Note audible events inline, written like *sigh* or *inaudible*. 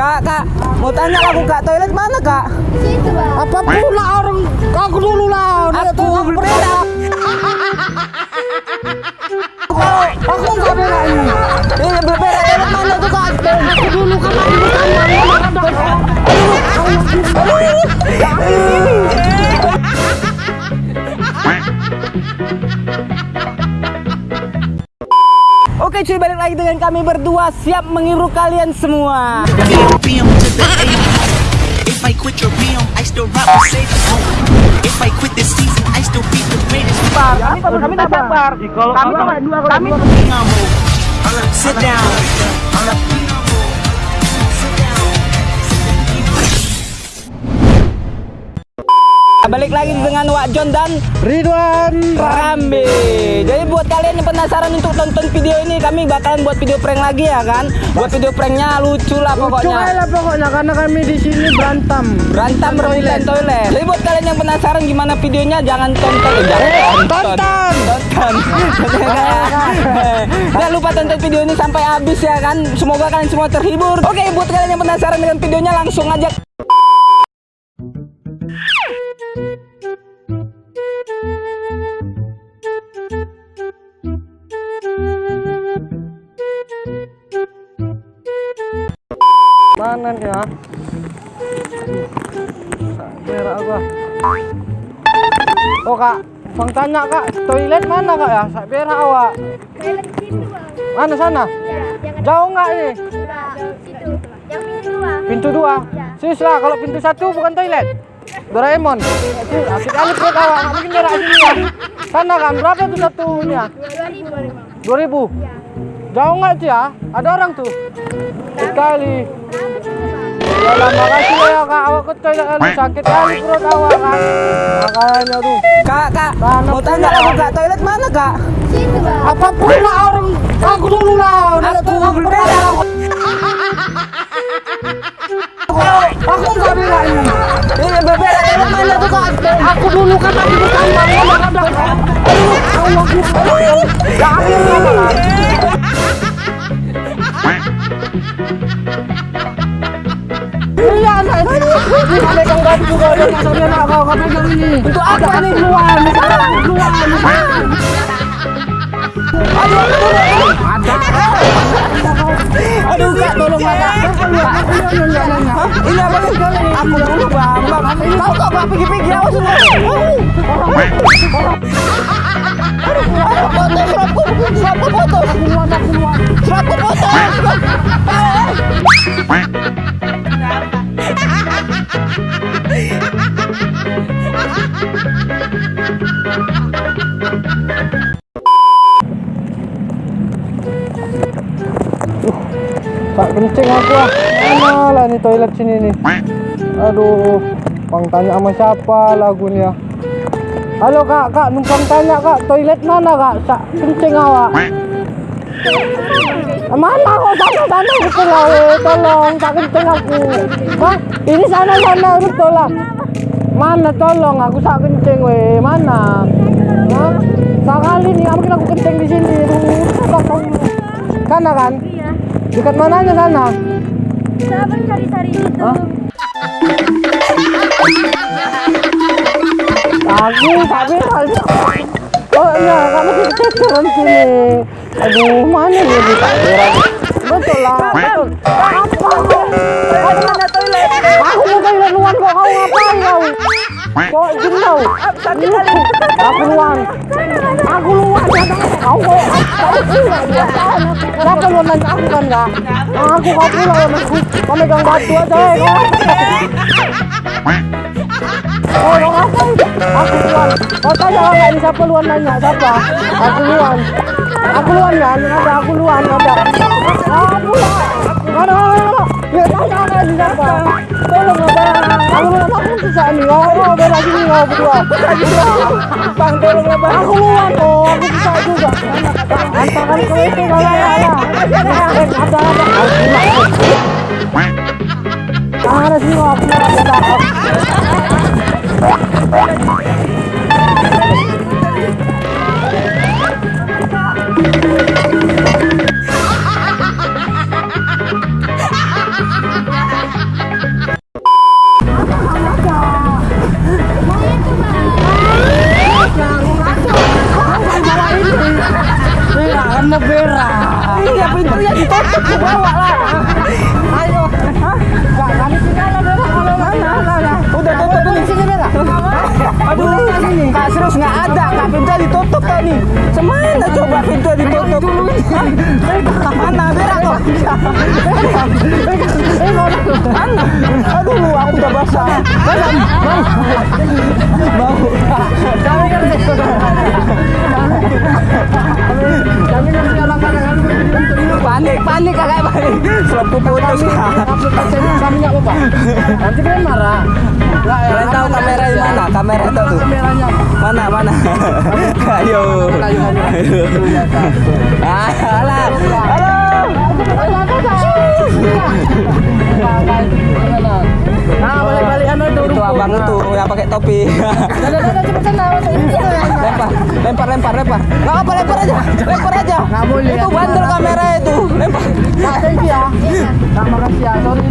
Kak, kak, mau tanya aku kak, toilet mana kak? Situ bang. Apa pula orang aku dulu lah. Dia Aku berbeda. *laughs* Aku enggak bela ini. Ini berbeda, Oke cuy, balik lagi dengan kami berdua siap mengiru kalian semua. BM, BM to the A. If I quit your BM, I still rock Mercedes. If I quit this season, I still be the greatest. Kami kami tak sabar. Kami sama dua kami. Sit down. Balik lagi dengan Wak John dan Ridwan. Rambe. Jadi buat kalian yang penasaran untuk tonton video ini, kami bakalan buat video prank lagi ya kan? Buat video pranknya lucu lah Lucu pokoknya. lah pokoknya karena kami di sini berantem. Berantem rebutan toilet. Jadi buat kalian yang penasaran gimana videonya, jangan tonton. Eh, jangan tonton. tonton. Tonton. *laughs* Jangan lupa tonton video ini sampai habis ya kan. Semoga kalian semua terhibur. Oke, buat kalian yang penasaran dengan videonya langsung aja Mana nih ya? Merah gua. Oh kak, Bang tanya kak, toilet mana kak ya? Sak merah awak. Mana sana? Ya, Jauh nggak ini? Yang pintu dua. Pintu dua. Ya. Sis lah, kalau pintu satu bukan toilet. Doraemon. Asik kali perut awak, nggak mungkin jarak sini ya. Sana kan, berapa tuh satunya? Dua ribu bang. Dua ribu. Ya. Jauh nggak sih ya? Ada orang tuh. Sekali. Ya lah, makasih ya kak, awak ke toilet kali sakit kali perut awak kan. Makanya tuh. Kak, kak, mau tanya aku kak, toilet mana kak? Situ bang. Apa pula orang aku dulu lah. Aku berbeda. Aku enggak bela ini. Berbeda, toilet mana tuh kak? Aku dulu kan. Ada ada. Allah Ya akhirnya. Iya, anak. Ini pegang baju juga ada ini. Untuk apa nih keluar? Keluar. Aduh kak, tolong kak. Ini apa nih? Aku dulu bang. Tahu kok bang pergi-pergi awas. Aduh, foto, serapku, serapku foto, serapku foto. Tak kencing aku ah. Mana lah nih toilet sini nih. Aduh, Bang tanya sama siapa lagu nih ya. Halo kak, kak, numpang tanya kak, toilet mana kak? Sak kencing awak. Mana kok sana sana betul lah, weh. tolong tak kencing aku. Hah? Ini sana sana betul lah. Mana tolong aku sak kencing weh, mana? Hah? Sekali nih, mungkin aku kencing di sini. Tolong. Sana kan? Iya. Dekat mananya sana? Sabar cari-cari itu. Hah? Aku tapi Oh iya, kamu keceran sini. Aduh, mana dia di kamera? Betul lah. Betul. Apa? Ada mana toilet? Aku mau toilet luar kok kau ngapain kau? Jenuh? Sakit kali. Aku luar. Aku luar kau kok. Kau pula dia. Kenapa lu nanya aku kan enggak? Aku kau pula yang aku. Kau megang batu aja eh, kau. Oh, lo ngapain? Aku luar. Kau tanya orang ini siapa luar nanya siapa? Aku luar. Aku luar kan? Ada aku luar ada. Aku luar. Ada ada. Ya? Tolong. Aku susah nih. Nih. Bang. Aku. Aku juga. Antakan kau itu ada. Ada ada. Aku aku bawa lah ayo nggak kami tinggal lah kalau mana mana udah tutup di sini merah aduh sini. Kak serius nggak ada. Kak pintu ditutup nih, semana coba pintu ditutup? Mana merah kok? Mana aduh aku udah basah. Kamera itu tuh. kameranya Mana mana? *laughs* Ayo. Ah, alah. Halo. nah balik-balik anu itu Itu abang itu yang pakai topi. Lempar, lempar, lempar, lempar. Nggak apa, lempar aja, lempar aja. Itu bandel kamera itu, lempar. Nah, thank you ya. Nah, makasih ya. Sorry